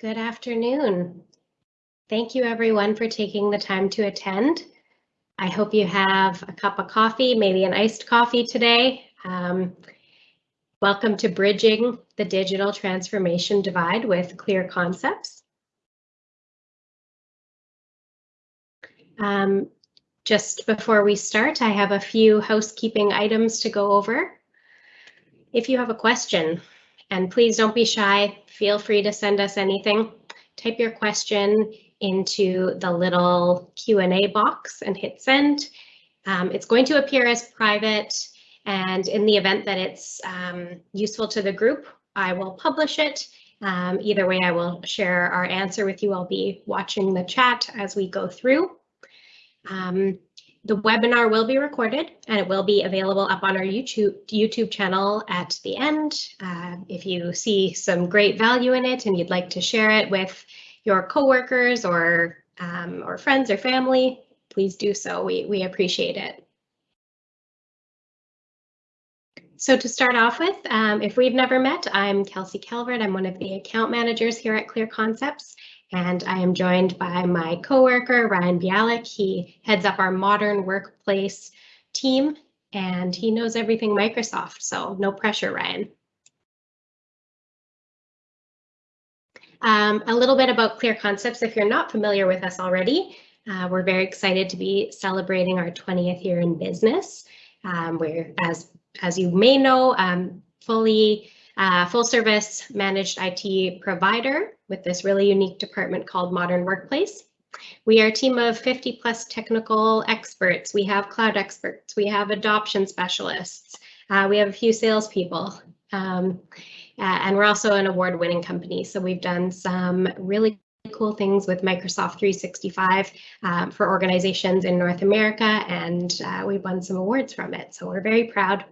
Good afternoon. Thank you everyone for taking the time to attend. I hope you have a cup of coffee, maybe an iced coffee today. Um, welcome to Bridging the Digital Transformation Divide with Clear Concepts. Um, just before we start, I have a few housekeeping items to go over. If you have a question, and please don't be shy, feel free to send us anything. Type your question into the little Q&A box and hit send. Um, it's going to appear as private and in the event that it's um, useful to the group, I will publish it. Um, either way, I will share our answer with you. I'll be watching the chat as we go through. Um, the webinar will be recorded and it will be available up on our YouTube YouTube channel at the end. Uh, if you see some great value in it and you'd like to share it with your coworkers or um, or friends or family, please do so. We, we appreciate it. So to start off with, um, if we've never met, I'm Kelsey Calvert. I'm one of the account managers here at Clear Concepts, and I am joined by my coworker, Ryan Bialik. He heads up our modern workplace team, and he knows everything Microsoft, so no pressure, Ryan. Um, a little bit about Clear Concepts, if you're not familiar with us already, uh, we're very excited to be celebrating our 20th year in business. Um, we're, as, as you may know, um, fully uh, full service managed IT provider with this really unique department called Modern Workplace. We are a team of 50 plus technical experts. We have cloud experts. We have adoption specialists. Uh, we have a few salespeople. Um, and we're also an award winning company. So we've done some really cool things with Microsoft 365 um, for organizations in North America, and uh, we've won some awards from it. So we're very proud.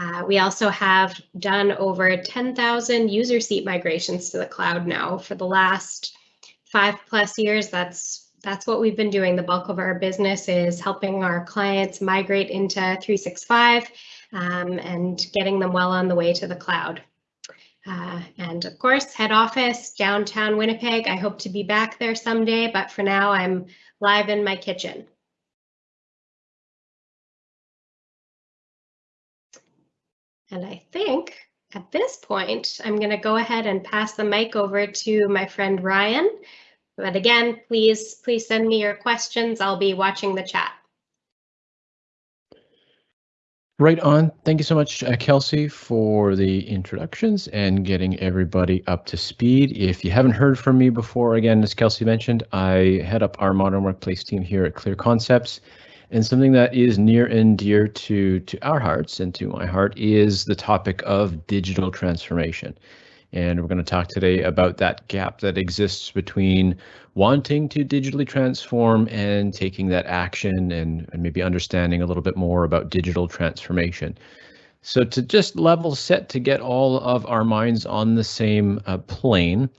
Uh, we also have done over 10,000 user seat migrations to the cloud now for the last five plus years. That's that's what we've been doing. The bulk of our business is helping our clients migrate into 365 um, and getting them well on the way to the cloud. Uh, and of course, head office, downtown Winnipeg. I hope to be back there someday, but for now I'm live in my kitchen. And I think at this point, I'm going to go ahead and pass the mic over to my friend Ryan. But again, please, please send me your questions. I'll be watching the chat. Right on. Thank you so much, uh, Kelsey, for the introductions and getting everybody up to speed. If you haven't heard from me before, again, as Kelsey mentioned, I head up our modern workplace team here at Clear Concepts. And something that is near and dear to, to our hearts and to my heart is the topic of digital transformation. And we're going to talk today about that gap that exists between wanting to digitally transform and taking that action and, and maybe understanding a little bit more about digital transformation. So to just level set to get all of our minds on the same uh, plane,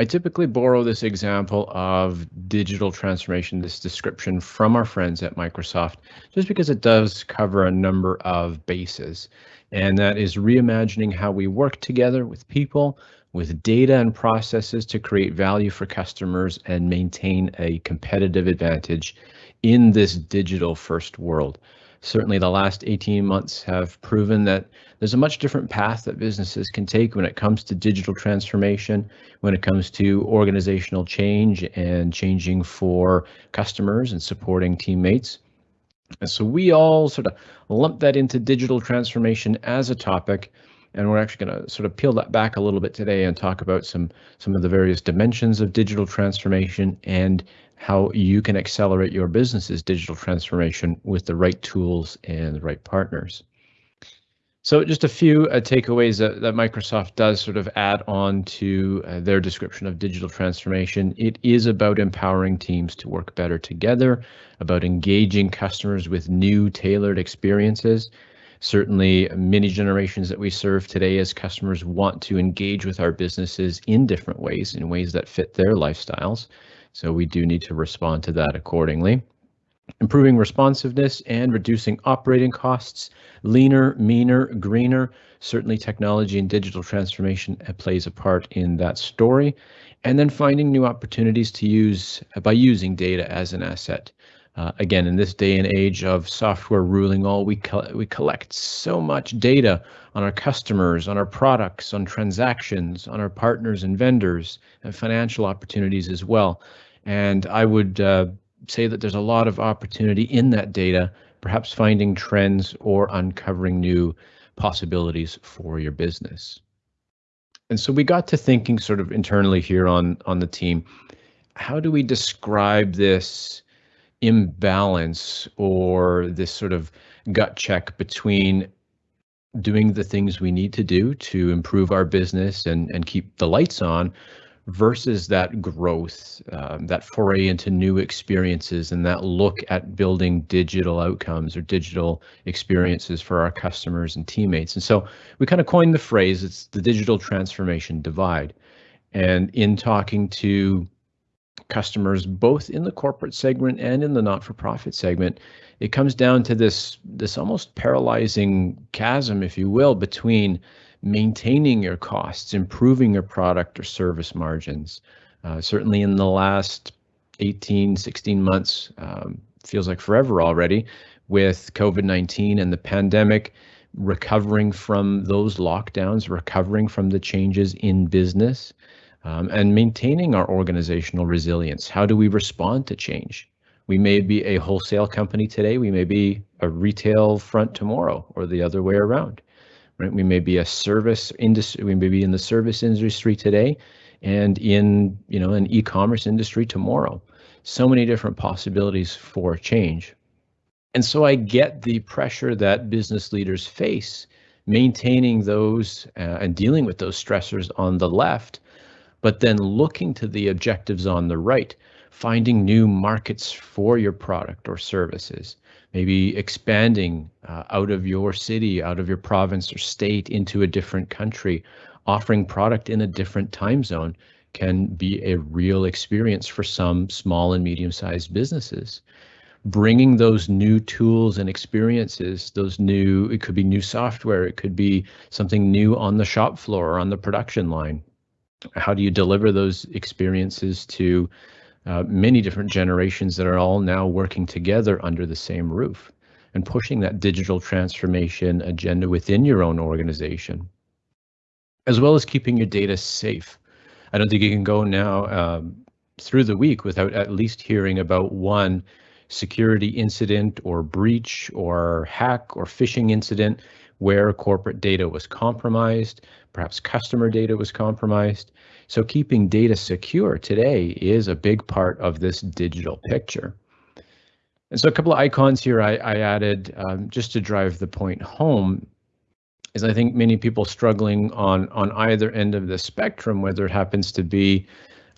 I typically borrow this example of digital transformation, this description from our friends at Microsoft, just because it does cover a number of bases and that is reimagining how we work together with people, with data and processes to create value for customers and maintain a competitive advantage in this digital first world. Certainly the last 18 months have proven that there's a much different path that businesses can take when it comes to digital transformation, when it comes to organizational change and changing for customers and supporting teammates. And so we all sort of lump that into digital transformation as a topic. And we're actually going to sort of peel that back a little bit today and talk about some some of the various dimensions of digital transformation and how you can accelerate your business's digital transformation with the right tools and the right partners. So just a few uh, takeaways that, that, Microsoft does sort of add on to uh, their description of digital transformation. It is about empowering teams to work better together, about engaging customers with new tailored experiences. Certainly many generations that we serve today as customers want to engage with our businesses in different ways, in ways that fit their lifestyles. So we do need to respond to that accordingly improving responsiveness and reducing operating costs, leaner, meaner, greener. Certainly technology and digital transformation plays a part in that story. and then finding new opportunities to use by using data as an asset. Uh, again, in this day and age of software ruling all, we, co we collect so much data on our customers, on our products, on transactions, on our partners and vendors, and financial opportunities as well. And I would uh, say that there's a lot of opportunity in that data, perhaps finding trends or uncovering new possibilities for your business. And so we got to thinking sort of internally here on, on the team, how do we describe this imbalance or this sort of gut check between doing the things we need to do to improve our business and, and keep the lights on versus that growth, um, that foray into new experiences and that look at building digital outcomes or digital experiences for our customers and teammates. And so we kind of coined the phrase, it's the digital transformation divide. And in talking to customers, both in the corporate segment and in the not-for-profit segment, it comes down to this, this almost paralyzing chasm, if you will, between maintaining your costs, improving your product or service margins. Uh, certainly in the last 18, 16 months, um, feels like forever already, with COVID-19 and the pandemic, recovering from those lockdowns, recovering from the changes in business, um, and maintaining our organizational resilience. How do we respond to change? We may be a wholesale company today, we may be a retail front tomorrow, or the other way around right? We may be a service industry, we may be in the service industry today and in, you know, an e-commerce industry tomorrow. So many different possibilities for change. And so I get the pressure that business leaders face maintaining those uh, and dealing with those stressors on the left, but then looking to the objectives on the right, finding new markets for your product or services, maybe expanding uh, out of your city, out of your province or state into a different country, offering product in a different time zone can be a real experience for some small and medium sized businesses. Bringing those new tools and experiences, those new, it could be new software, it could be something new on the shop floor or on the production line. How do you deliver those experiences to uh, many different generations that are all now working together under the same roof and pushing that digital transformation agenda within your own organization, as well as keeping your data safe. I don't think you can go now um, through the week without at least hearing about one security incident or breach or hack or phishing incident where corporate data was compromised, perhaps customer data was compromised. So keeping data secure today is a big part of this digital picture. And so a couple of icons here I, I added um, just to drive the point home is I think many people struggling on on either end of the spectrum, whether it happens to be,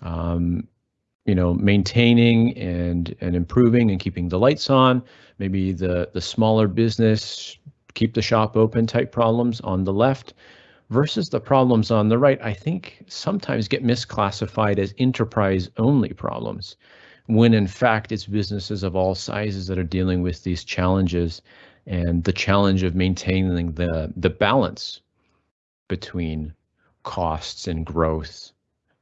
um, you know, maintaining and and improving and keeping the lights on, maybe the the smaller business keep the shop open type problems on the left, versus the problems on the right, I think sometimes get misclassified as enterprise only problems, when in fact it's businesses of all sizes that are dealing with these challenges and the challenge of maintaining the, the balance between costs and growth,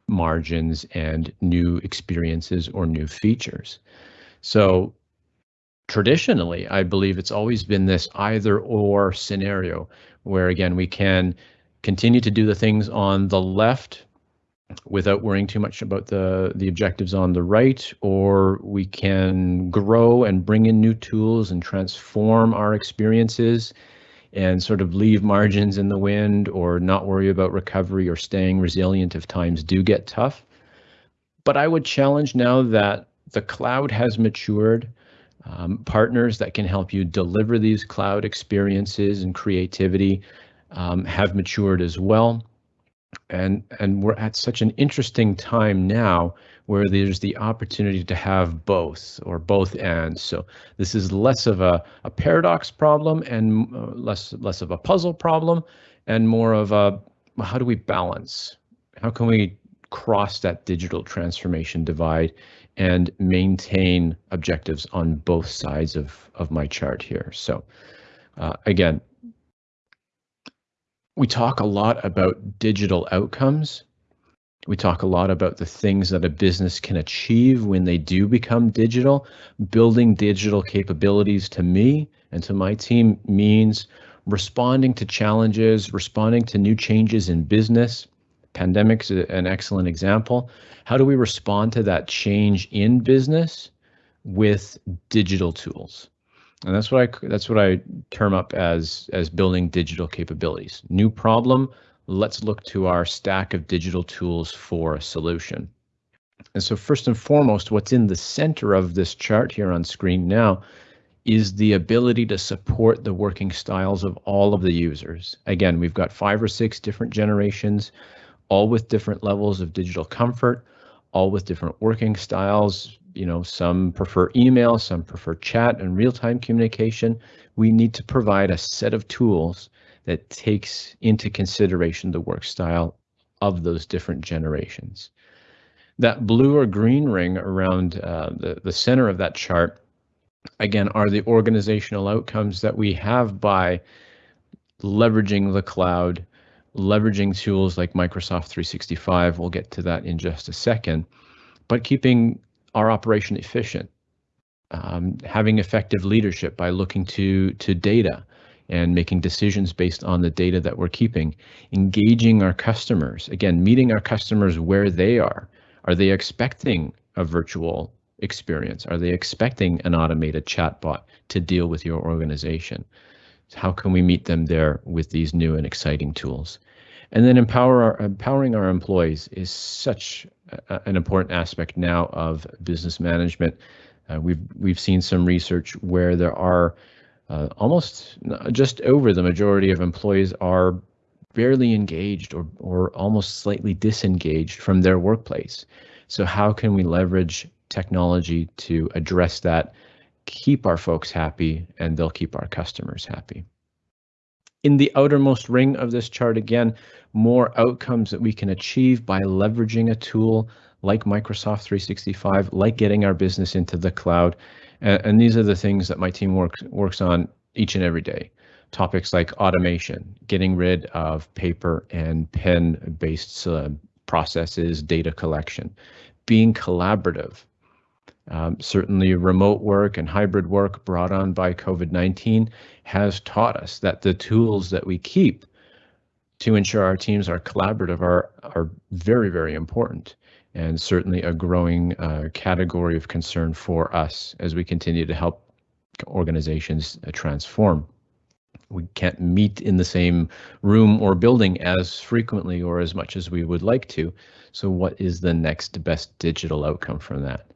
margins and new experiences or new features. So traditionally, I believe it's always been this either or scenario where again, we can continue to do the things on the left without worrying too much about the the objectives on the right or we can grow and bring in new tools and transform our experiences and sort of leave margins in the wind or not worry about recovery or staying resilient if times do get tough. But i would challenge now that the cloud has matured um, partners that can help you deliver these cloud experiences and creativity um, have matured as well. And, and we're at such an interesting time now where there's the opportunity to have both or both ends. So this is less of a, a paradox problem and uh, less, less of a puzzle problem and more of a how do we balance? How can we cross that digital transformation divide and maintain objectives on both sides of, of my chart here. So uh, again, we talk a lot about digital outcomes, We talk a lot about the things that a business can achieve when they do become digital. Building digital capabilities to me and to my team means responding to challenges, responding to new changes in business. Pandemic's an excellent example. How do we respond to that change in business with digital tools? And that's what I that's what I term up as as building digital capabilities. New problem, let's look to our stack of digital tools for a solution. And so first and foremost, what's in the center of this chart here on screen now is the ability to support the working styles of all of the users. Again, we've got five or six different generations, all with different levels of digital comfort, all with different working styles. You know, some prefer email, some prefer chat and real-time communication. We need to provide a set of tools that takes into consideration the work style of those different generations. That blue or green ring around uh, the, the center of that chart, again, are the organizational outcomes that we have by leveraging the cloud, leveraging tools like Microsoft 365. We'll get to that in just a second, but keeping our operation efficient, um, having effective leadership by looking to to data, and making decisions based on the data that we're keeping, engaging our customers, again, meeting our customers where they are. Are they expecting a virtual experience? Are they expecting an automated chatbot to deal with your organization? How can we meet them there with these new and exciting tools? And then empower our, empowering our employees is such a, an important aspect now of business management. Uh, we've we've seen some research where there are uh, almost just over the majority of employees are barely engaged or, or almost slightly disengaged from their workplace. So how can we leverage technology to address that, keep our folks happy, and they'll keep our customers happy. In the outermost ring of this chart, again, more outcomes that we can achieve by leveraging a tool like Microsoft 365, like getting our business into the cloud, and, and these are the things that my team works works on each and every day. Topics like automation, getting rid of paper and pen-based uh, processes, data collection, being collaborative. Um, certainly remote work and hybrid work brought on by COVID-19 has taught us that the tools that we keep to ensure our teams are collaborative are, are very, very important and certainly a growing uh, category of concern for us as we continue to help organizations uh, transform. We can't meet in the same room or building as frequently or as much as we would like to. So what is the next best digital outcome from that?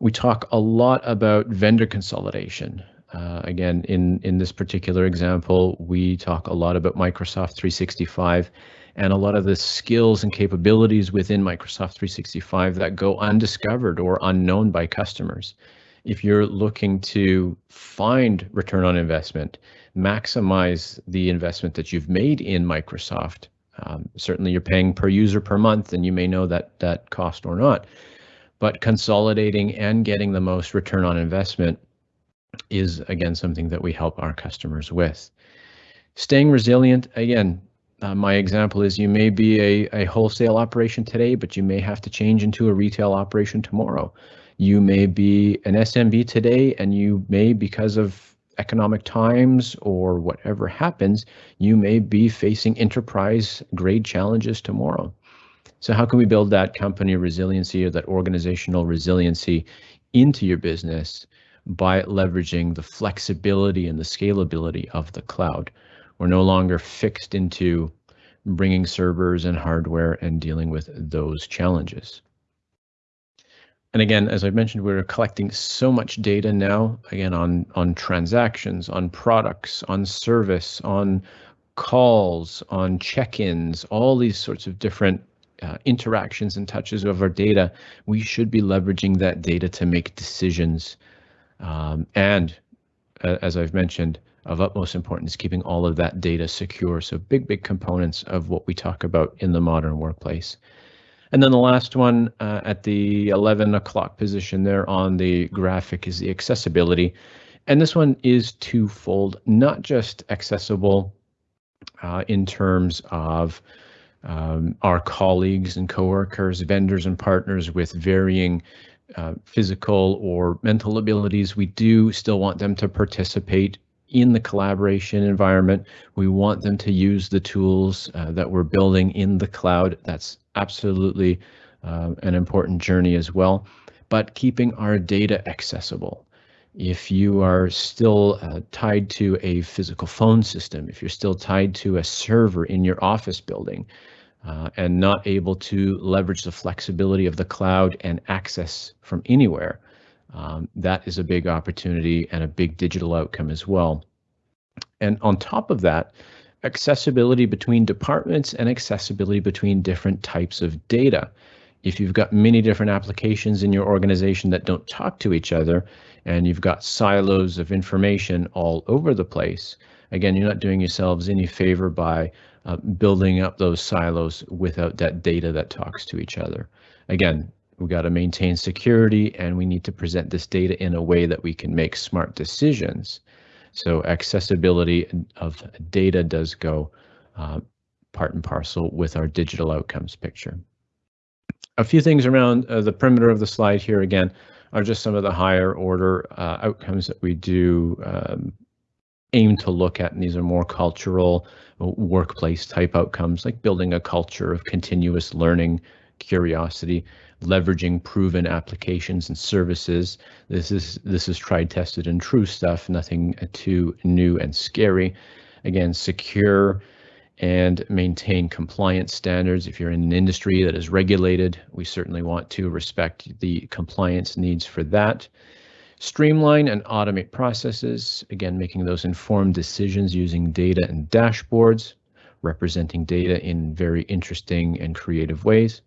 We talk a lot about vendor consolidation. Uh, again, in, in this particular example, we talk a lot about Microsoft 365 and a lot of the skills and capabilities within Microsoft 365 that go undiscovered or unknown by customers. If you're looking to find return on investment, maximize the investment that you've made in Microsoft, um, certainly you're paying per user per month and you may know that that cost or not, but consolidating and getting the most return on investment is again something that we help our customers with. Staying resilient, again, uh, my example is you may be a, a wholesale operation today, but you may have to change into a retail operation tomorrow. You may be an SMB today, and you may, because of economic times or whatever happens, you may be facing enterprise grade challenges tomorrow. So how can we build that company resiliency or that organizational resiliency into your business by leveraging the flexibility and the scalability of the cloud? We're no longer fixed into bringing servers and hardware and dealing with those challenges. And again, as I mentioned, we're collecting so much data now, again, on, on transactions, on products, on service, on calls, on check-ins, all these sorts of different uh, interactions and touches of our data. We should be leveraging that data to make decisions. Um, and uh, as I've mentioned, of utmost importance, keeping all of that data secure. So big, big components of what we talk about in the modern workplace. And then the last one uh, at the 11 o'clock position there on the graphic is the accessibility. And this one is twofold, not just accessible uh, in terms of um, our colleagues and coworkers, vendors and partners with varying uh, physical or mental abilities, we do still want them to participate in the collaboration environment. We want them to use the tools uh, that we're building in the cloud. That's absolutely uh, an important journey as well. But keeping our data accessible. If you are still uh, tied to a physical phone system, if you're still tied to a server in your office building, uh, and not able to leverage the flexibility of the cloud and access from anywhere, um, that is a big opportunity and a big digital outcome as well. And on top of that, accessibility between departments and accessibility between different types of data. If you've got many different applications in your organization that don't talk to each other, and you've got silos of information all over the place, again, you're not doing yourselves any favor by uh, building up those silos without that data that talks to each other. Again, we've got to maintain security and we need to present this data in a way that we can make smart decisions. So accessibility of data does go uh, part and parcel with our digital outcomes picture. A few things around uh, the perimeter of the slide here again are just some of the higher order uh, outcomes that we do um, aim to look at, and these are more cultural workplace type outcomes like building a culture of continuous learning, curiosity, leveraging proven applications and services. This is this is tried, tested, and true stuff. Nothing too new and scary. Again, secure and maintain compliance standards. If you're in an industry that is regulated, we certainly want to respect the compliance needs for that. Streamline and automate processes, again, making those informed decisions using data and dashboards, representing data in very interesting and creative ways,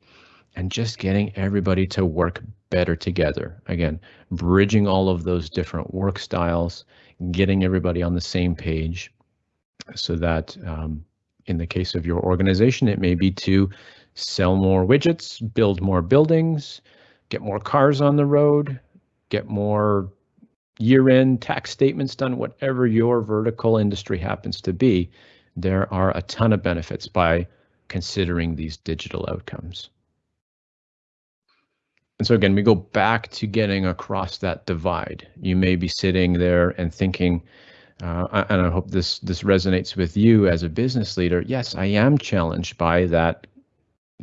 and just getting everybody to work better together. Again, bridging all of those different work styles, getting everybody on the same page so that um, in the case of your organization, it may be to sell more widgets, build more buildings, get more cars on the road, get more year-end tax statements done, whatever your vertical industry happens to be, there are a ton of benefits by considering these digital outcomes. And so again, we go back to getting across that divide. You may be sitting there and thinking, uh, and I hope this this resonates with you as a business leader. Yes, I am challenged by that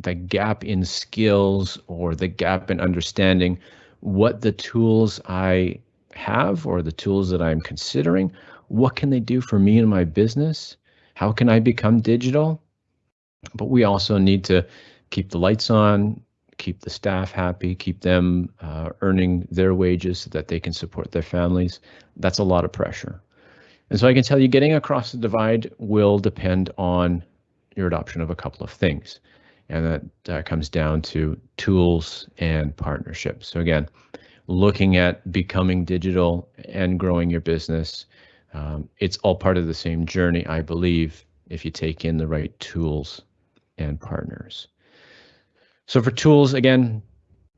the gap in skills or the gap in understanding what the tools I have or the tools that I'm considering, what can they do for me and my business? How can I become digital? But we also need to keep the lights on, keep the staff happy, keep them uh, earning their wages so that they can support their families. That's a lot of pressure. And so I can tell you getting across the divide will depend on your adoption of a couple of things. And that, that comes down to tools and partnerships. So again, looking at becoming digital and growing your business, um, it's all part of the same journey, I believe, if you take in the right tools and partners. So for tools, again,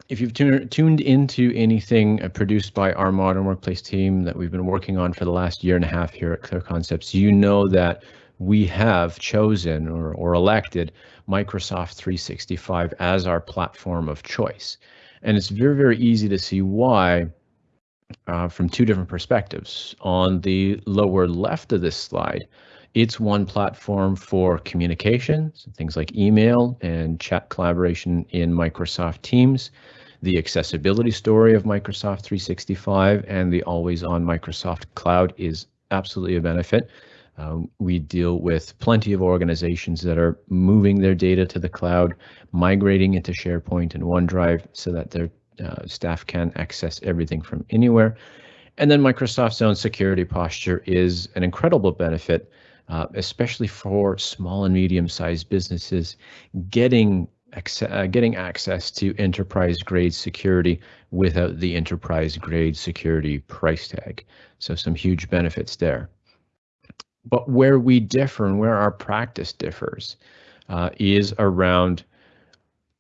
if you've tuned into anything uh, produced by our Modern Workplace team that we've been working on for the last year and a half here at Clear Concepts, you know that we have chosen or, or elected Microsoft 365 as our platform of choice. And it's very, very easy to see why uh, from two different perspectives. On the lower left of this slide, it's one platform for communications, things like email and chat collaboration in Microsoft Teams, the accessibility story of Microsoft 365 and the always on Microsoft Cloud is absolutely a benefit. Um, we deal with plenty of organizations that are moving their data to the cloud, migrating into SharePoint and OneDrive so that their uh, staff can access everything from anywhere. And then Microsoft's own security posture is an incredible benefit, uh, especially for small and medium-sized businesses getting uh, getting access to enterprise grade security without the enterprise grade security price tag. So some huge benefits there. But where we differ and where our practice differs uh, is around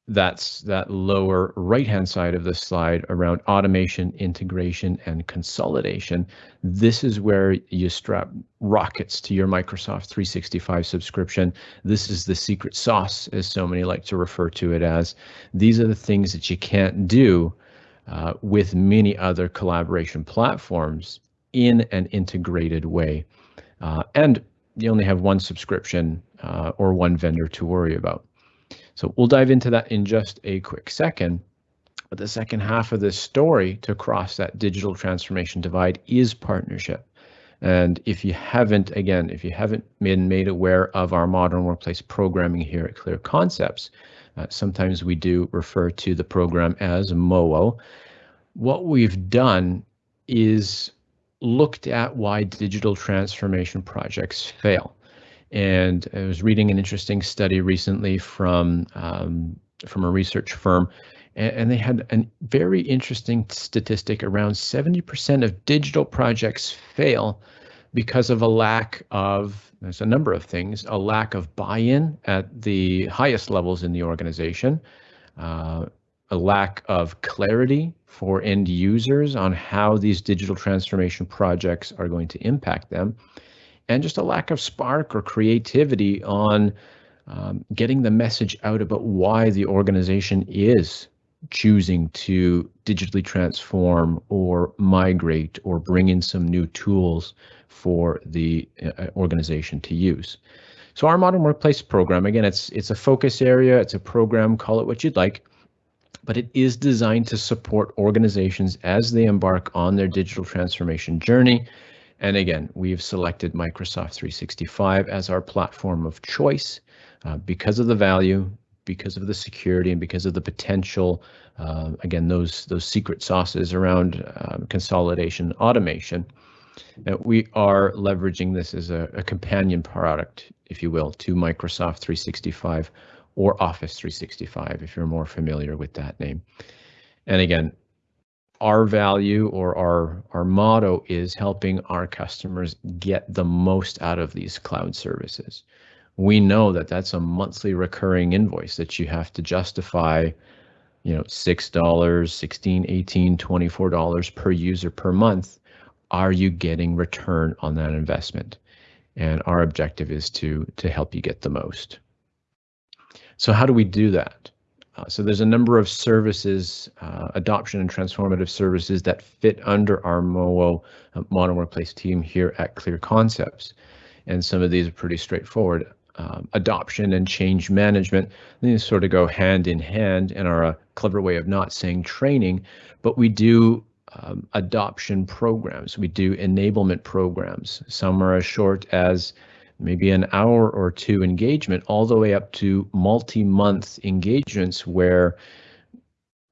that's that lower right-hand side of the slide around automation, integration, and consolidation. This is where you strap rockets to your Microsoft 365 subscription. This is the secret sauce, as so many like to refer to it as. These are the things that you can't do uh, with many other collaboration platforms in an integrated way. Uh, and you only have one subscription uh, or one vendor to worry about. So we'll dive into that in just a quick second. But the second half of this story to cross that digital transformation divide is partnership. And if you haven't, again, if you haven't been made aware of our modern workplace programming here at Clear Concepts, uh, sometimes we do refer to the program as MOO. What we've done is looked at why digital transformation projects fail. And I was reading an interesting study recently from um, from a research firm, and, and they had a very interesting statistic: around 70% of digital projects fail because of a lack of there's a number of things a lack of buy-in at the highest levels in the organization uh, a lack of clarity for end users on how these digital transformation projects are going to impact them and just a lack of spark or creativity on um, getting the message out about why the organization is choosing to digitally transform or migrate or bring in some new tools for the uh, organization to use. So our modern workplace program, again, it's it's a focus area, it's a program, call it what you'd like, but it is designed to support organizations as they embark on their digital transformation journey and again, we've selected Microsoft 365 as our platform of choice uh, because of the value, because of the security, and because of the potential. Uh, again, those those secret sauces around um, consolidation, automation. Uh, we are leveraging this as a, a companion product, if you will, to Microsoft 365 or Office 365, if you're more familiar with that name. And again, our value or our our motto is helping our customers get the most out of these cloud services. We know that that's a monthly recurring invoice that you have to justify, you know, $6, 16, 18, 24 dollars per user per month. Are you getting return on that investment? And our objective is to to help you get the most. So how do we do that? Uh, so there's a number of services, uh, adoption and transformative services that fit under our MOO uh, Modern Workplace team here at Clear Concepts. And some of these are pretty straightforward. Um, adoption and change management, these sort of go hand in hand and are a clever way of not saying training, but we do um, adoption programs. We do enablement programs. Some are as short as maybe an hour or two engagement, all the way up to multi-month engagements where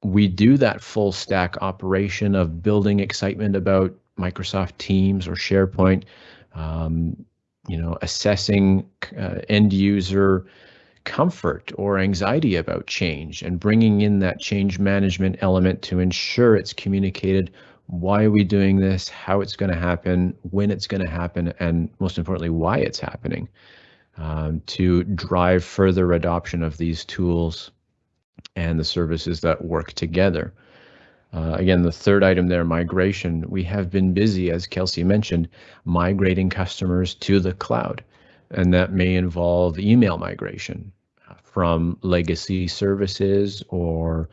we do that full stack operation of building excitement about Microsoft Teams or SharePoint, um, you know, assessing uh, end user comfort or anxiety about change and bringing in that change management element to ensure it's communicated why are we doing this, how it's going to happen, when it's going to happen, and most importantly, why it's happening um, to drive further adoption of these tools and the services that work together. Uh, again, the third item there, migration. We have been busy, as Kelsey mentioned, migrating customers to the cloud, and that may involve email migration uh, from legacy services or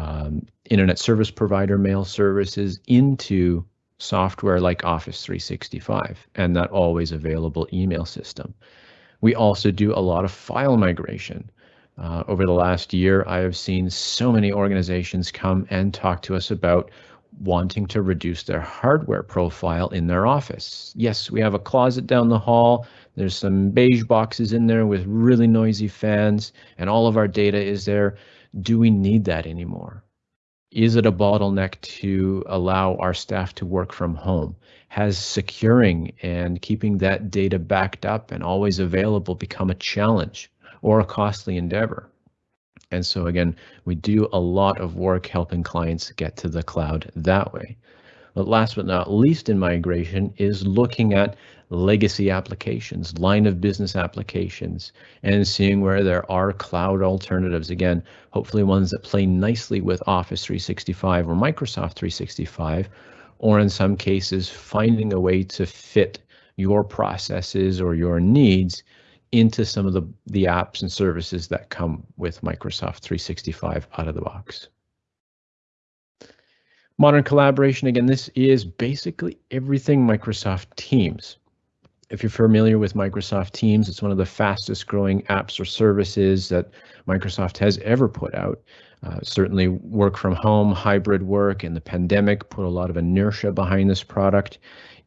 um, internet service provider mail services into software like Office 365 and that always available email system. We also do a lot of file migration. Uh, over the last year, I have seen so many organizations come and talk to us about wanting to reduce their hardware profile in their office. Yes, we have a closet down the hall. There's some beige boxes in there with really noisy fans, and all of our data is there. Do we need that anymore? Is it a bottleneck to allow our staff to work from home? Has securing and keeping that data backed up and always available become a challenge or a costly endeavor? And so again, we do a lot of work helping clients get to the cloud that way. But last but not least in migration is looking at legacy applications, line of business applications, and seeing where there are cloud alternatives. Again, hopefully ones that play nicely with Office 365 or Microsoft 365, or in some cases, finding a way to fit your processes or your needs into some of the, the apps and services that come with Microsoft 365 out of the box. Modern collaboration, again, this is basically everything Microsoft Teams. If you're familiar with Microsoft Teams, it's one of the fastest growing apps or services that Microsoft has ever put out. Uh, certainly work from home, hybrid work, and the pandemic put a lot of inertia behind this product.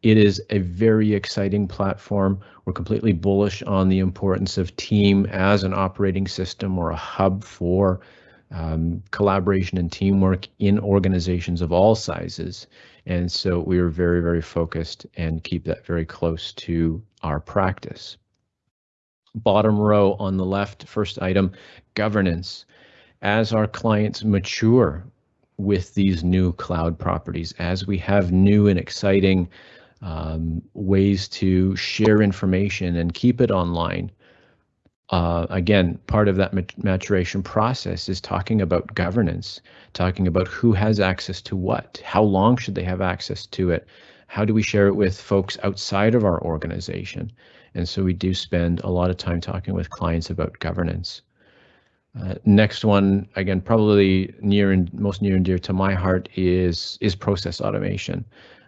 It is a very exciting platform. We're completely bullish on the importance of team as an operating system or a hub for um, collaboration and teamwork in organizations of all sizes. And so we are very, very focused and keep that very close to our practice. Bottom row on the left, first item, governance. As our clients mature with these new cloud properties, as we have new and exciting um, ways to share information and keep it online, uh, again, part of that maturation process is talking about governance, talking about who has access to what, how long should they have access to it, how do we share it with folks outside of our organization. And so we do spend a lot of time talking with clients about governance. Uh, next one, again, probably near and most near and dear to my heart is is process automation.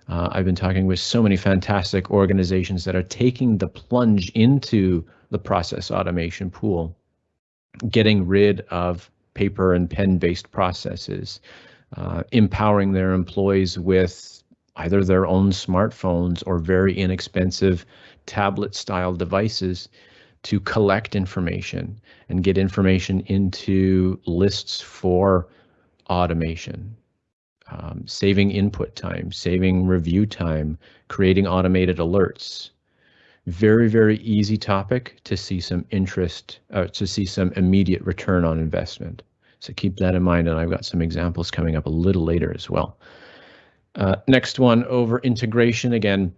Uh, I've been talking with so many fantastic organizations that are taking the plunge into the process automation pool, getting rid of paper and pen based processes, uh, empowering their employees with either their own smartphones or very inexpensive tablet style devices to collect information and get information into lists for automation. Um, saving input time, saving review time, creating automated alerts, very, very easy topic to see some interest, uh, to see some immediate return on investment. So keep that in mind, and I've got some examples coming up a little later as well. Uh, next one over integration. Again,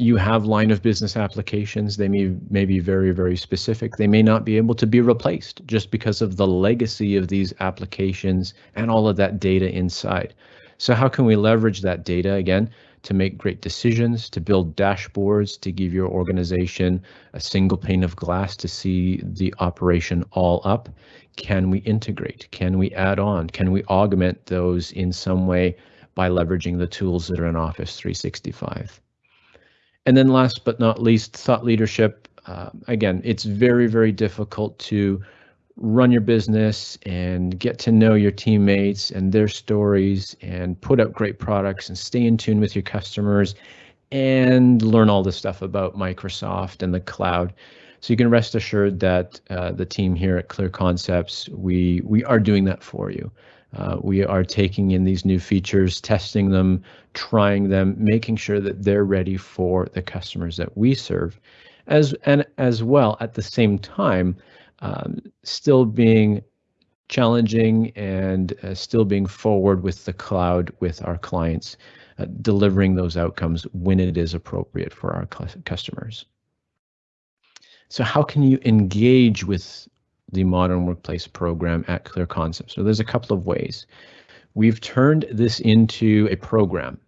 you have line of business applications. They may, may be very, very specific. They may not be able to be replaced just because of the legacy of these applications and all of that data inside. So how can we leverage that data again to make great decisions, to build dashboards, to give your organization a single pane of glass to see the operation all up? Can we integrate? Can we add on? Can we augment those in some way by leveraging the tools that are in Office 365? And then last but not least, thought leadership. Uh, again, it's very, very difficult to run your business and get to know your teammates and their stories and put out great products and stay in tune with your customers and learn all this stuff about Microsoft and the cloud. So you can rest assured that uh, the team here at Clear Concepts, we we are doing that for you. Uh, we are taking in these new features, testing them, trying them, making sure that they're ready for the customers that we serve, as and as well at the same time um, still being challenging and uh, still being forward with the cloud with our clients, uh, delivering those outcomes when it is appropriate for our customers. So how can you engage with the Modern Workplace program at Clear Concepts? So there's a couple of ways. We've turned this into a program.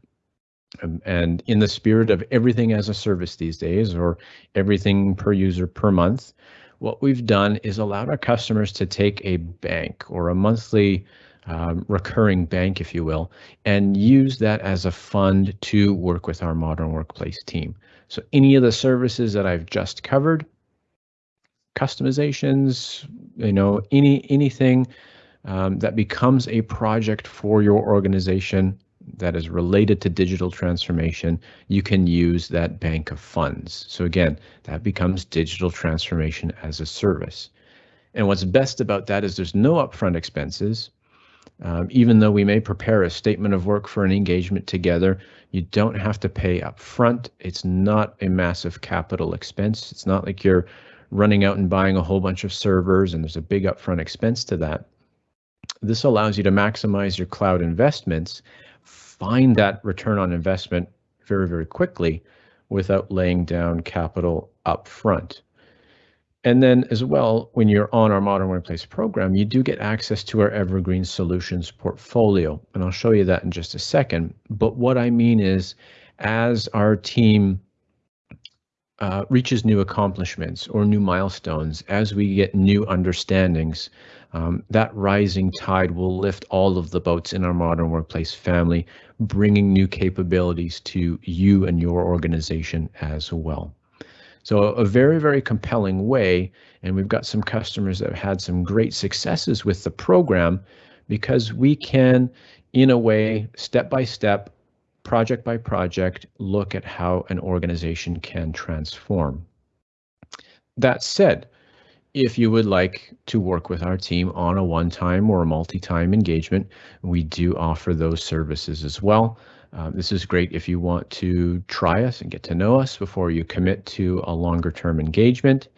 Um, and in the spirit of everything as a service these days, or everything per user per month, what we've done is allowed our customers to take a bank or a monthly um, recurring bank, if you will, and use that as a fund to work with our modern workplace team. So any of the services that I've just covered, customizations, you know, any anything um, that becomes a project for your organization that is related to digital transformation, you can use that bank of funds. So again, that becomes digital transformation as a service. And what's best about that is there's no upfront expenses. Um, even though we may prepare a statement of work for an engagement together, you don't have to pay upfront. It's not a massive capital expense. It's not like you're running out and buying a whole bunch of servers and there's a big upfront expense to that. This allows you to maximize your cloud investments find that return on investment very, very quickly without laying down capital up front. And then as well, when you're on our Modern Workplace program, you do get access to our Evergreen Solutions portfolio. And I'll show you that in just a second. But what I mean is, as our team uh, reaches new accomplishments or new milestones, as we get new understandings, um, that rising tide will lift all of the boats in our modern workplace family, bringing new capabilities to you and your organization as well. So a very, very compelling way. And we've got some customers that have had some great successes with the program because we can, in a way, step by step, project by project, look at how an organization can transform. That said, if you would like to work with our team on a one-time or a multi-time engagement, we do offer those services as well. Um, this is great if you want to try us and get to know us before you commit to a longer term engagement.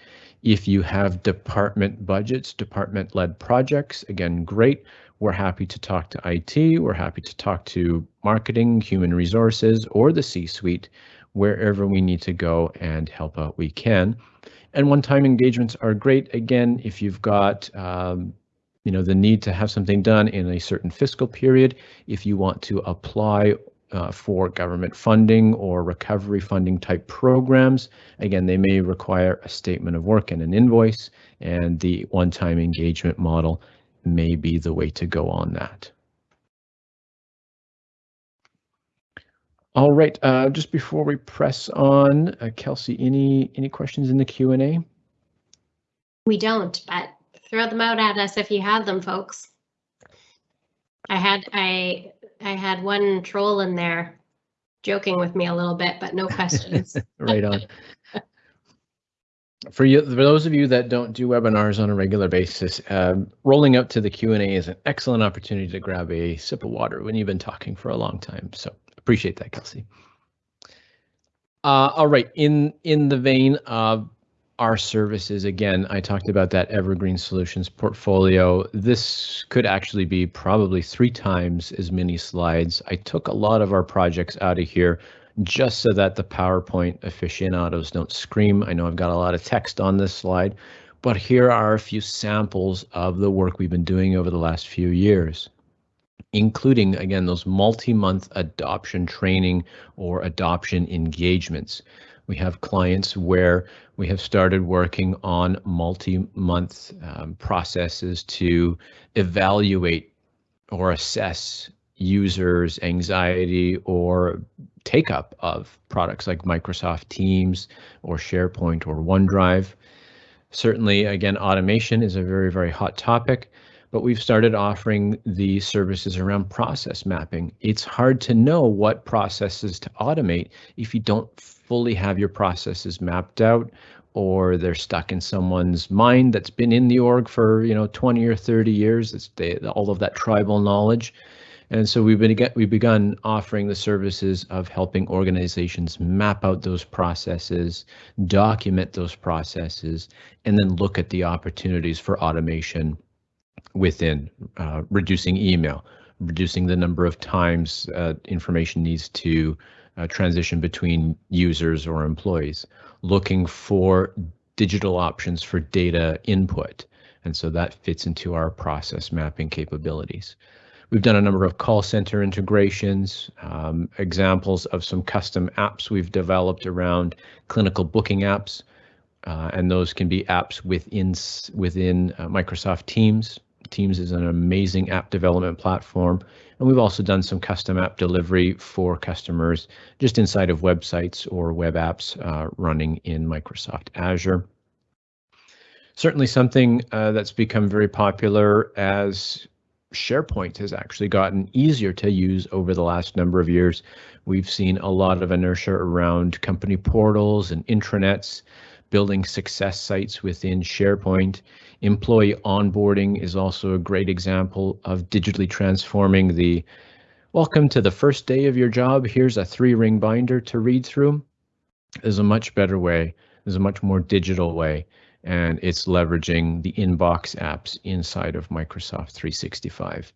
If you have department budgets, department led projects, again, great. We're happy to talk to IT, we're happy to talk to marketing, human resources, or the C suite, wherever we need to go and help out we can. And one-time engagements are great. Again, if you've got um, you know the need to have something done in a certain fiscal period, if you want to apply uh, for government funding or recovery funding type programs. Again, they may require a statement of work and an invoice, and the one-time engagement model may be the way to go on that. All right, uh, just before we press on, uh, Kelsey, any any questions in the Q&A? We don't, but throw them out at us if you have them, folks. I had I I had one troll in there joking with me a little bit, but no questions. right on. For you, for those of you that don't do webinars on a regular basis, um, rolling up to the Q and A is an excellent opportunity to grab a sip of water when you've been talking for a long time. So appreciate that, Kelsey. Uh, all right, in in the vein of our services, again, I talked about that Evergreen Solutions portfolio. This could actually be probably three times as many slides. I took a lot of our projects out of here just so that the PowerPoint aficionados don't scream. I know I've got a lot of text on this slide, but here are a few samples of the work we've been doing over the last few years including again those multi-month adoption training or adoption engagements. We have clients where we have started working on multi-month um, processes to evaluate or assess users' anxiety or take up of products like Microsoft Teams or SharePoint or OneDrive. Certainly, again, automation is a very, very hot topic but we've started offering the services around process mapping. It's hard to know what processes to automate if you don't fully have your processes mapped out or they're stuck in someone's mind that's been in the org for you know 20 or 30 years it's they, all of that tribal knowledge and so we've been we've begun offering the services of helping organizations map out those processes document those processes and then look at the opportunities for automation within uh, reducing email, reducing the number of times uh, information needs to uh, transition between users or employees, looking for digital options for data input. And so that fits into our process mapping capabilities. We've done a number of call center integrations, um, examples of some custom apps we've developed around clinical booking apps, uh, and those can be apps within within uh, Microsoft Teams Teams is an amazing app development platform. And we've also done some custom app delivery for customers just inside of websites or web apps uh, running in Microsoft Azure. Certainly something uh, that's become very popular as SharePoint has actually gotten easier to use over the last number of years. We've seen a lot of inertia around company portals and intranets, building success sites within SharePoint. Employee onboarding is also a great example of digitally transforming the welcome to the first day of your job. Here's a three ring binder to read through. There's a much better way. There's a much more digital way, and it's leveraging the inbox apps inside of Microsoft 365.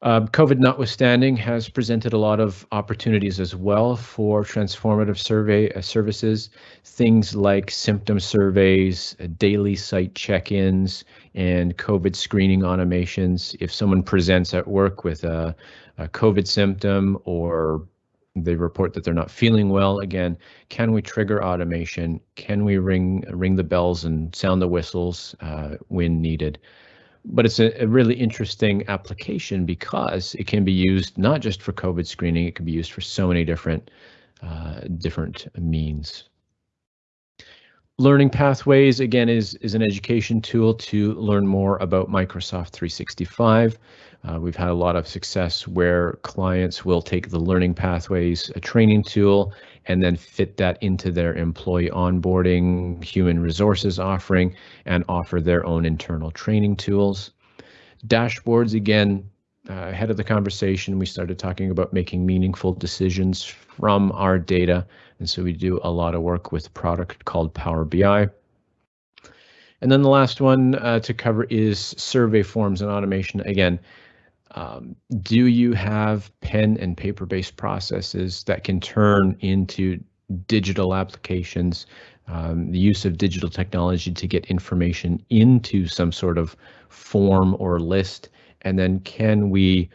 Uh, COVID notwithstanding has presented a lot of opportunities as well for transformative survey uh, services. Things like symptom surveys, uh, daily site check-ins, and COVID screening automations. If someone presents at work with a, a COVID symptom or they report that they're not feeling well again. Can we trigger automation? Can we ring ring the bells and sound the whistles uh, when needed? But it's a, a, really interesting application because it can be used not just for COVID screening, it can be used for so many different uh, different means. Learning Pathways, again, is, is an education tool to learn more about Microsoft 365. Uh, we've had a lot of success where clients will take the Learning Pathways, a training tool, and then fit that into their employee onboarding, human resources offering, and offer their own internal training tools. Dashboards, again, uh, ahead of the conversation, we started talking about making meaningful decisions from our data. And so we do a lot of work with a product called Power BI. And then the last one uh, to cover is survey forms and automation. Again, um, do you have pen and paper based processes that can turn into digital applications, um, the use of digital technology to get information into some sort of form or list? And then can we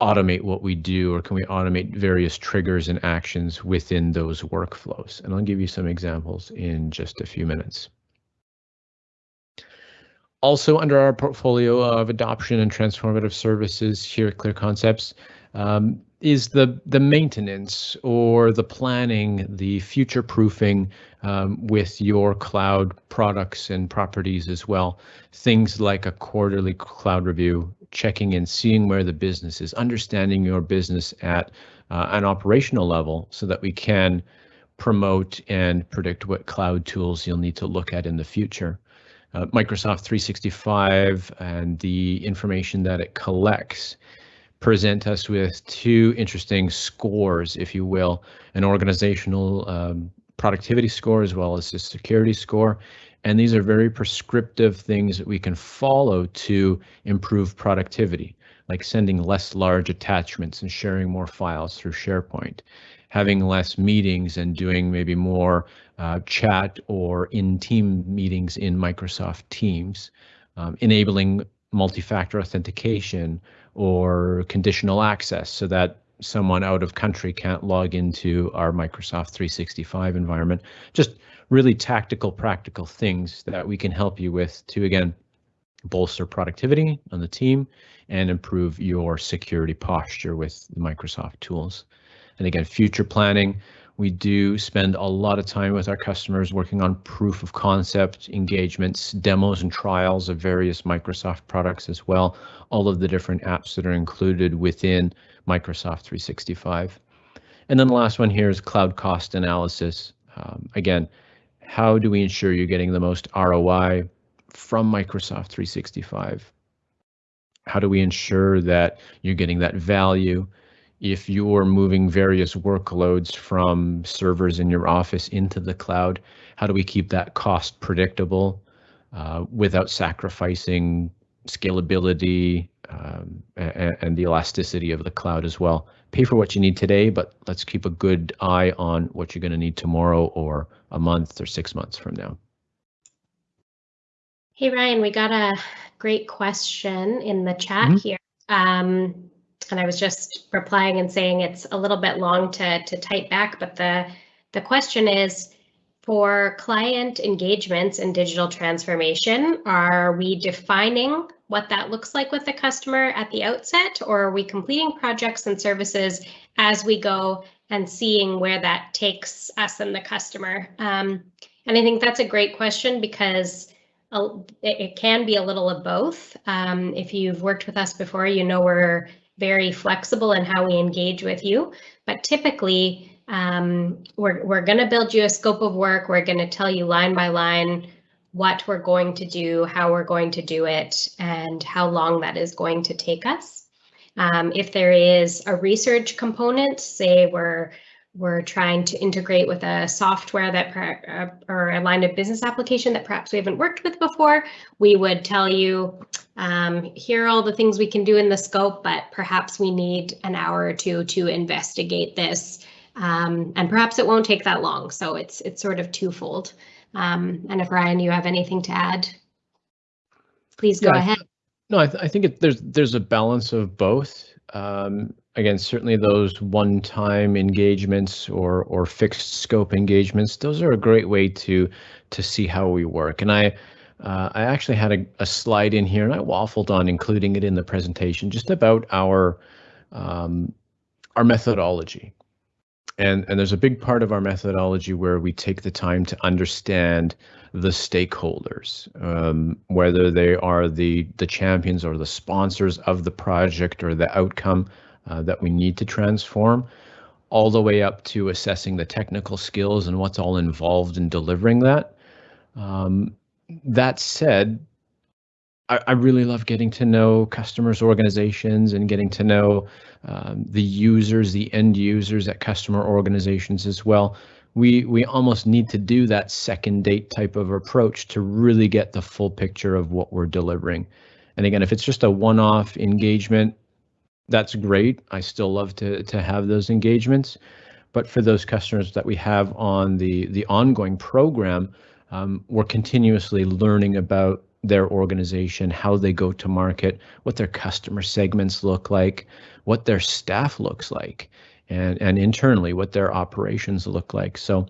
automate what we do or can we automate various triggers and actions within those workflows? And I'll give you some examples in just a few minutes. Also under our portfolio of adoption and transformative services here at Clear Concepts um, is the the maintenance or the planning, the future proofing um, with your cloud products and properties as well. Things like a quarterly cloud review, checking in, seeing where the business is, understanding your business at uh, an operational level so that we can promote and predict what cloud tools you'll need to look at in the future uh, Microsoft 365 and the information that it collects present us with two interesting scores, if you will, an organizational um, productivity score as well as a security score. And these are very prescriptive things that we can follow to improve productivity, like sending less large attachments and sharing more files through SharePoint, having less meetings and doing maybe more uh, chat or in team meetings in Microsoft Teams, um, enabling multi-factor authentication or conditional access so that someone out of country can't log into our Microsoft 365 environment. Just really tactical, practical things that we can help you with to, again, bolster productivity on the team and improve your security posture with the Microsoft tools. And again, future planning, we do spend a lot of time with our customers working on proof of concept engagements, demos and trials of various Microsoft products as well, all of the different apps that are included within Microsoft 365. And then the last one here is cloud cost analysis. Um, again, how do we ensure you're getting the most ROI from Microsoft 365? How do we ensure that you're getting that value if you're moving various workloads from servers in your office into the cloud, how do we keep that cost predictable uh, without sacrificing scalability um, and, and, the elasticity of the cloud as well? Pay for what you need today, but let's keep a good eye on what you're going to need tomorrow or a month or six months from now. Hey, Ryan, we got a great question in the chat mm -hmm. here. Um, and I was just replying and saying it's a little bit long to, to type back, but the, the question is, for client engagements and digital transformation, are we defining what that looks like with the customer at the outset, or are we completing projects and services as we go and seeing where that takes us and the customer? Um, and I think that's a great question because it can be a little of both. Um, if you've worked with us before, you know we're very flexible in how we engage with you. But typically, um, we're, we're going to build you a scope of work. We're going to tell you line by line what we're going to do, how we're going to do it, and how long that is going to take us. Um, if there is a research component, say we're we're trying to integrate with a software that uh, or a line of business application that perhaps we haven't worked with before, we would tell you, um, here are all the things we can do in the scope, but perhaps we need an hour or two to investigate this. Um, and perhaps it won't take that long. So it's it's sort of twofold. Um, and if Ryan, you have anything to add, please go yeah, ahead. No, I, th I think it, there's there's a balance of both. Um, again, certainly those one-time engagements or or fixed scope engagements, those are a great way to to see how we work. And I uh, I actually had a, a, slide in here, and I waffled on including it in the presentation, just about our um, our methodology. And and there's a big part of our methodology where we take the time to understand the stakeholders, um, whether they are the the champions or the sponsors of the project or the outcome uh, that we need to transform, all the way up to assessing the technical skills and what's all involved in delivering that. Um, that said, I, I, really love getting to know customers, organizations, and getting to know um, the users, the end users at customer organizations as well. We we almost need to do that second date type of approach to really get the full picture of what we're delivering. And again, if it's just a one-off engagement, that's great. I still love to to have those engagements, but for those customers that we have on the the ongoing program, um, we're continuously learning about their organization, how they go to market, what their customer segments look like, what their staff looks like, and and internally what their operations look like. So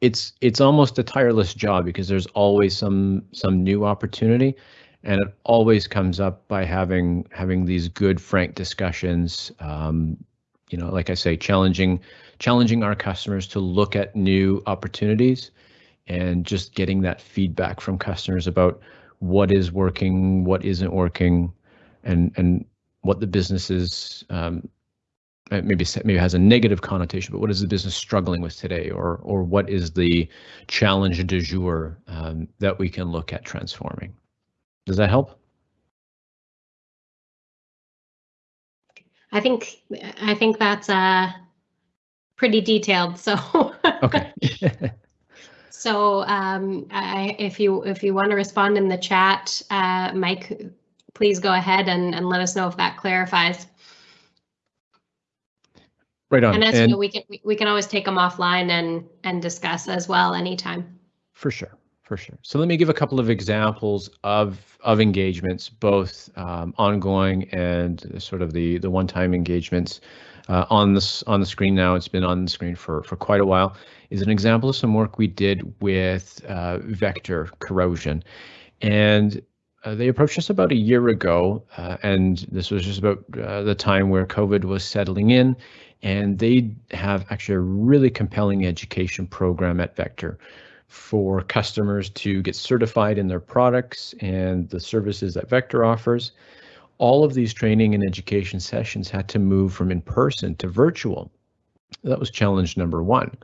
it's it's almost a tireless job because there's always some some new opportunity and it always comes up by having having these good frank discussions um, you know like i say challenging challenging our customers to look at new opportunities and just getting that feedback from customers about what is working what isn't working and and what the business is um, maybe maybe has a negative connotation, but what is the business struggling with today, or or what is the challenge du jour um, that we can look at transforming? Does that help? I think I think that's uh pretty detailed. So okay. so um, I, if you if you want to respond in the chat, uh, Mike, please go ahead and, and let us know if that clarifies. Right on. And as and you know, we can we can always take them offline and and discuss as well anytime. For sure for sure. So let me give a couple of examples of of engagements, both um, ongoing and sort of the the one-time engagements. Uh, on this on the screen now, it's been on the screen for for quite a while. Is an example of some work we did with uh, Vector Corrosion, and uh, they approached us about a year ago, uh, and this was just about uh, the time where COVID was settling in, and they have actually a really compelling education program at Vector for customers to get certified in their products and the services that Vector offers. All of these training and education sessions had to move from in person to virtual. That was challenge number one.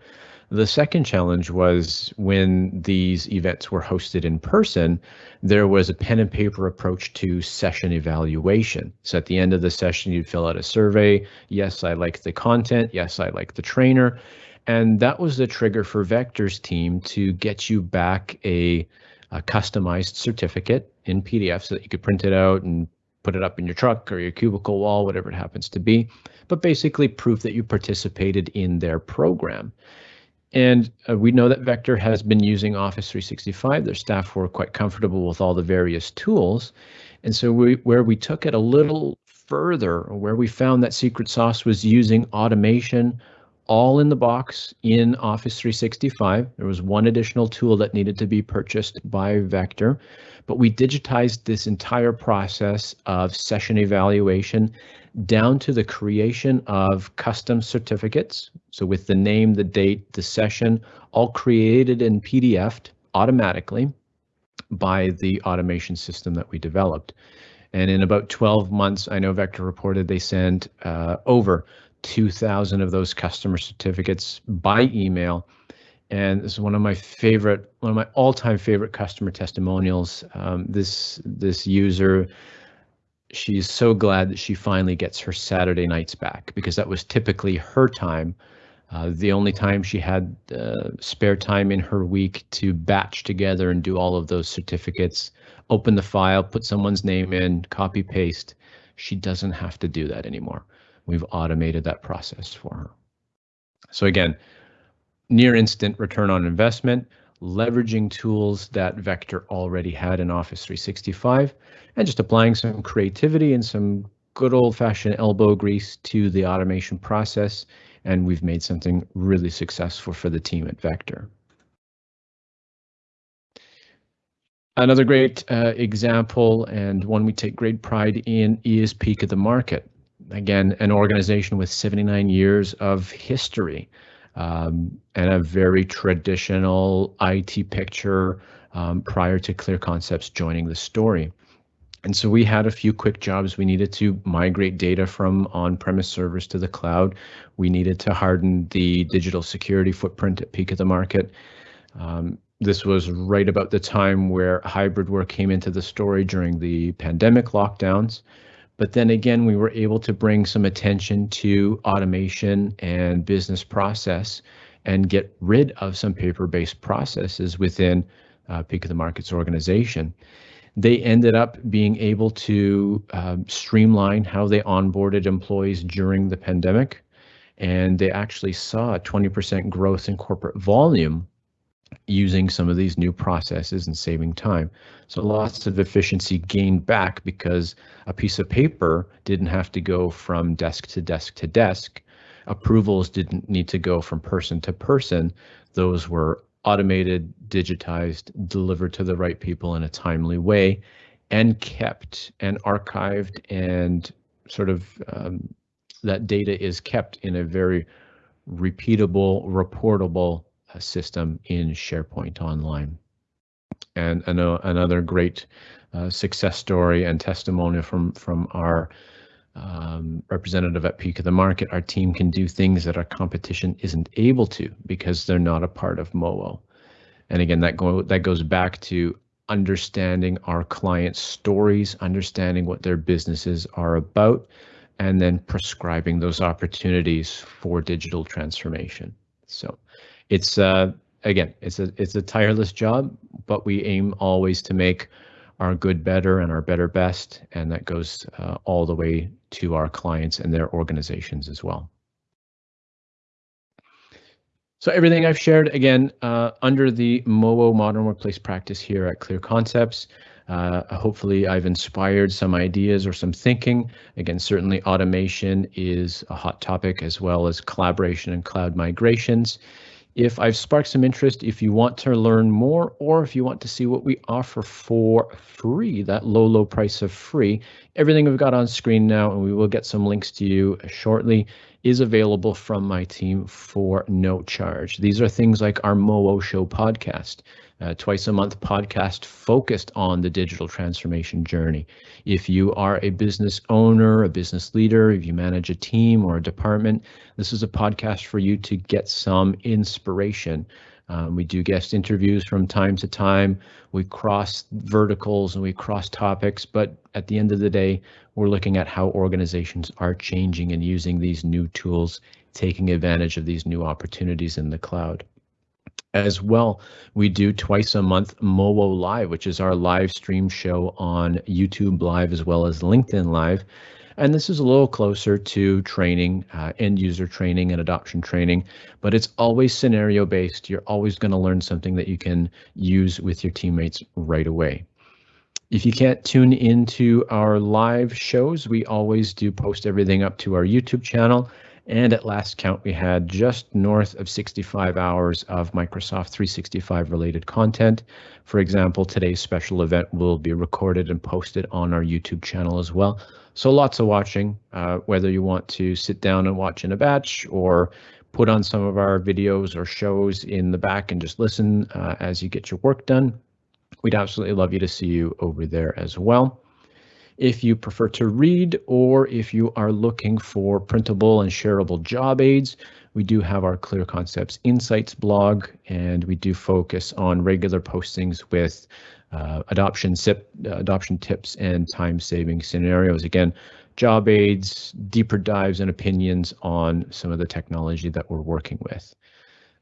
The second challenge was when these events were hosted in person, there was a pen and paper approach to session evaluation. So at the end of the session, you'd fill out a survey. Yes, I like the content. Yes, I like the trainer. And that was the trigger for Vector's team to get you back a, a customized certificate in PDF so that you could print it out and put it up in your truck or your cubicle wall, whatever it happens to be, but basically proof that you participated in their program. And uh, we know that Vector has been using Office 365. Their staff were quite comfortable with all the various tools. And so we, where we took it a little further, where we found that secret sauce was using automation, all in the box in Office 365. There was one additional tool that needed to be purchased by Vector, but we digitized this entire process of session evaluation down to the creation of custom certificates. So with the name, the date, the session, all created in PDF automatically by the automation system that we developed. And in about 12 months, I know Vector reported they sent uh, over 2,000 of those customer certificates by email. And this is one of my favorite, one of my all-time favorite customer testimonials. Um, this this user, she's so glad that she finally gets her Saturday nights back because that was typically her time Uh, the only time she had uh, spare time in her week to batch together and do all of those certificates, open the file, put someone's name in, copy paste. She doesn't have to do that anymore. We've automated that process for her. So again, near instant return on investment, leveraging tools that Vector already had in Office 365, and just applying some creativity and some good old fashioned elbow grease to the automation process. And we've made something really successful for the team at Vector. Another great uh, example and one we take great pride in is Peak of the Market. Again, an organization with 79 years of history um, and a very traditional IT picture um, prior to Clear Concepts joining the story. And so we had a few quick jobs. We needed to migrate data from on-premise servers to the cloud. We needed to harden the digital security footprint at Peak of the Market. Um, this was right about the time where hybrid work came into the story during the pandemic lockdowns. But then again, we were able to bring some attention to automation and business process and get rid of some paper-based processes within uh, Peak of the Markets organization. They ended up being able to um, streamline how they onboarded employees during the pandemic, and they actually saw a 20% growth in corporate volume using some of these new processes and saving time. So lots of efficiency gained back because a piece of paper didn't have to go from desk to desk to desk. Approvals didn't need to go from person to person. Those were automated, digitized, delivered to the right people in a timely way, and kept and archived and sort of um, that data is kept in a very repeatable, reportable system in SharePoint Online. And another great uh, success story and testimonial from from our um, representative at Peak of the Market. Our team can do things that our competition isn't able to because they're not a part of MOO. And again, that go that goes back to understanding our clients' stories, understanding what their businesses are about, and then prescribing those opportunities for digital transformation. So it's uh, again, it's a it's a tireless job, but we aim always to make our good better and our better best, and that goes uh, all the way to our clients and their organizations as well. So everything I've shared, again, uh, under the MOO Modern Workplace Practice here at Clear Concepts, uh, hopefully I've inspired some ideas or some thinking. Again, certainly automation is a hot topic as well as collaboration and cloud migrations. If I've sparked some interest, if you want to learn more, or if you want to see what we offer for free, that low, low price of free, everything we've got on screen now, and we will get some links to you shortly, is available from my team for no charge. These are things like our MOO Show podcast uh, twice a month podcast focused on the digital transformation journey. If you are a business owner, a business leader, if you manage a team or a department, this is a podcast for you to get some inspiration. Um, we do guest interviews from time to time. We cross verticals and we cross topics, but at the end of the day, we're looking at how organizations are changing and using these new tools, taking advantage of these new opportunities in the cloud as well. We do twice a month MOO Live, which is our live stream show on YouTube Live as well as LinkedIn Live. And this is a little closer to training, uh, end user training and adoption training, but it's always scenario based. You're always going to learn something that you can use with your teammates right away. If you can't tune into our live shows, we always do post everything up to our YouTube channel. And at last count, we had just north of 65 hours of Microsoft 365 related content. For example, today's special event will be recorded and posted on our YouTube channel as well. So lots of watching, uh, whether you want to sit down and watch in a batch or put on some of our videos or shows in the back and just listen uh, as you get your work done. We'd absolutely love you to see you over there as well. If you prefer to read or if you are looking for printable and shareable job aids, we do have our Clear Concepts Insights blog, and we do focus on regular postings with uh, adoption, SIP, uh, adoption tips and time-saving scenarios. Again, job aids, deeper dives, and opinions on some of the technology that we're working with.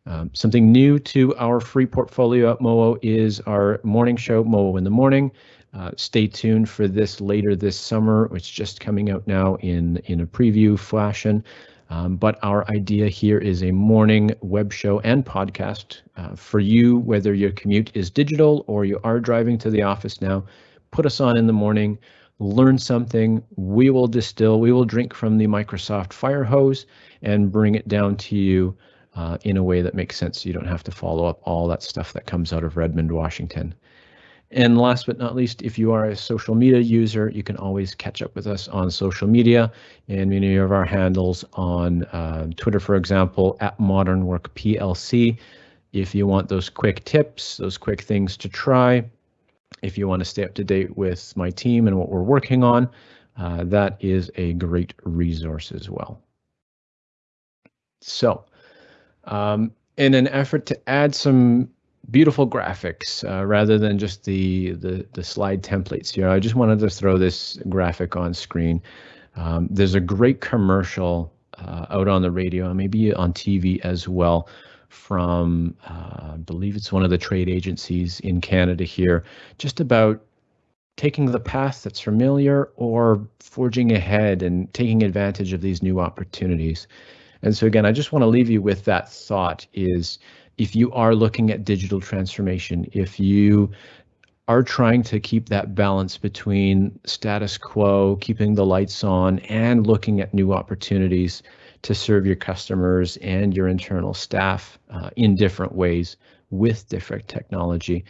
Um, something new to our free portfolio at MOO is our morning show, MOO in the Morning. Uh, stay tuned for this later this summer. It's just coming out now in, in a preview fashion. Um, but our idea here is a morning web show and podcast uh, for you, whether your commute is digital or you are driving to the office now. Put us on in the morning, learn something. We will distill, we will drink from the Microsoft fire hose and bring it down to you uh, in a way that makes sense. So you don't have to follow up all that stuff that comes out of Redmond, Washington. And last but not least, if you are a social media user, you can always catch up with us on social media and many of our handles on uh, Twitter, for example, at Modern Work PLC. If you want those quick tips, those quick things to try, if you want to stay up to date with my team and what we're working on, uh, that is a great resource as well. So, um, in an effort to add some beautiful graphics uh, rather than just the, the, the slide templates here. I just wanted to throw this graphic on screen. Um, there's a great commercial uh, out on the radio, maybe on TV as well, from uh, I believe it's one of the trade agencies in Canada here, just about taking the path that's familiar or forging ahead and taking advantage of these new opportunities. And so again, I just want to leave you with that thought is if you are looking at digital transformation, if you are trying to keep that balance between status quo, keeping the lights on, and looking at new opportunities to serve your customers and your internal staff uh, in different ways with different technology,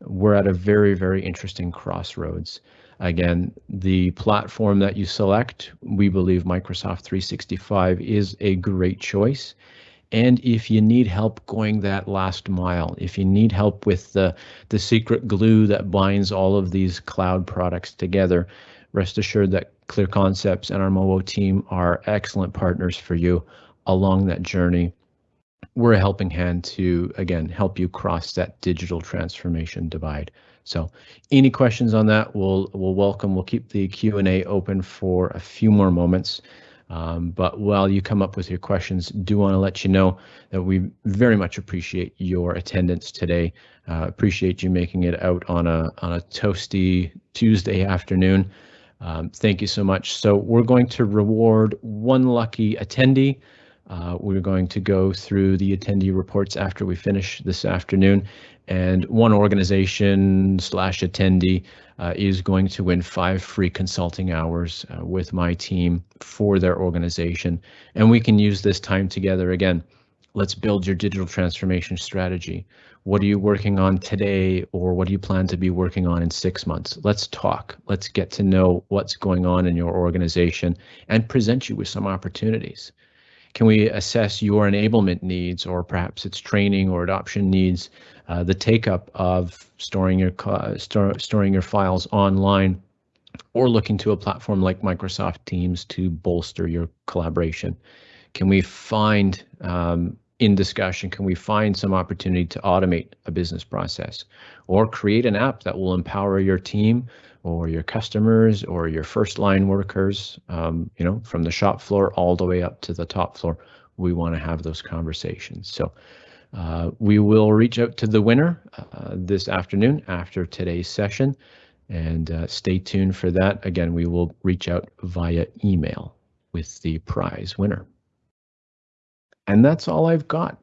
we're at a very, very interesting crossroads. Again, the platform that you select, we believe Microsoft 365 is a great choice. And if you need help going that last mile, if you need help with the, the secret glue that binds all of these cloud products together, rest assured that Clear Concepts and our MOO team are excellent partners for you along that journey. We're a helping hand to, again, help you cross that digital transformation divide. So any questions on that, we'll, we'll welcome. We'll keep the Q&A open for a few more moments. Um, but while you come up with your questions, do want to let you know that we very much appreciate your attendance today. Uh, appreciate you making it out on a on a toasty Tuesday afternoon. Um, thank you so much. So we're going to reward one lucky attendee. Uh, we're going to go through the attendee reports after we finish this afternoon, and one organization slash attendee uh, is going to win five free consulting hours uh, with my team for their organization. And we can use this time together again. Let's build your digital transformation strategy. What are you working on today, or what do you plan to be working on in six months? Let's talk. Let's get to know what's going on in your organization and present you with some opportunities. Can we assess your enablement needs, or perhaps it's training or adoption needs uh, the take up of storing your store, storing your files online or looking to a platform like Microsoft Teams to bolster your collaboration? Can we find um, in discussion, can we find some opportunity to automate a business process or create an app that will empower your team or your customers or your first line workers, um, you know, from the shop floor all the way up to the top floor? We want to have those conversations. So uh, we will reach out to the winner uh, this afternoon after today's session and uh, stay tuned for that. Again, we will reach out via email with the prize winner. And that's all I've got.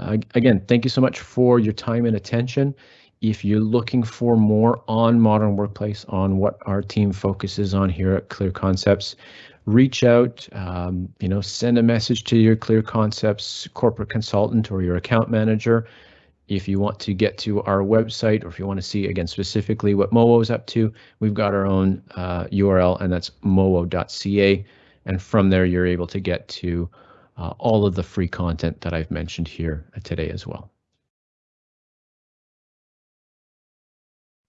Uh, again, thank you so much for your time and attention. If you're looking for more on Modern Workplace, on what our team focuses on here at Clear Concepts, reach out, um, you know, send a message to your Clear Concepts corporate consultant or your account manager. If you want to get to our website or if you want to see again specifically what MOO is up to, we've got our own uh, URL and that's moo.ca. And from there, you're able to get to uh, all of the free content that I've mentioned here today as well.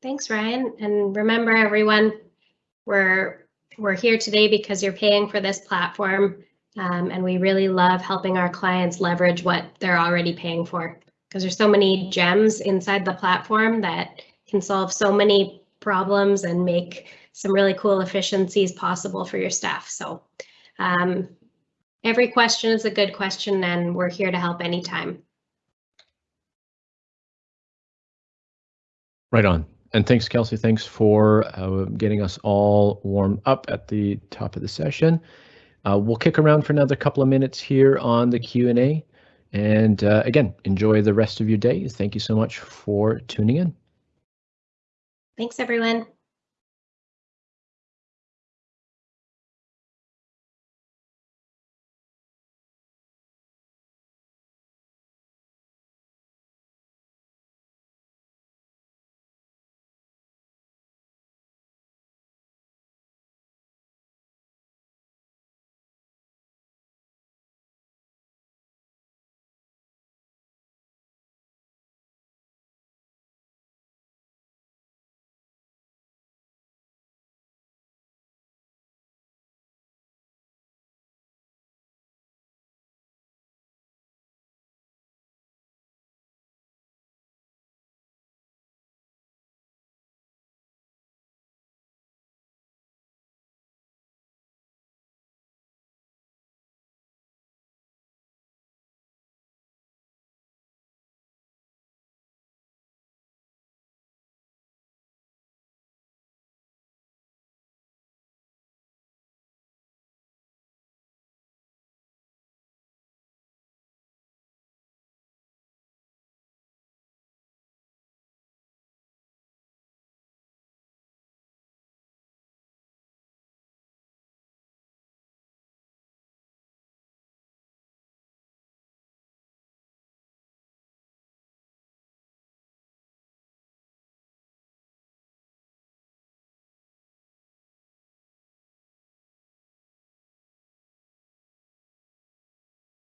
Thanks, Ryan. And remember, everyone, we're we're here today because you're paying for this platform um, and we really love helping our clients leverage what they're already paying for because there's so many gems inside the platform that can solve so many problems and make some really cool efficiencies possible for your staff. So um, every question is a good question and we're here to help anytime. Right on. And thanks, Kelsey. Thanks for uh, getting us all warmed up at the top of the session. Uh, we'll kick around for another couple of minutes here on the Q&A. And uh, again, enjoy the rest of your day. Thank you so much for tuning in. Thanks, everyone.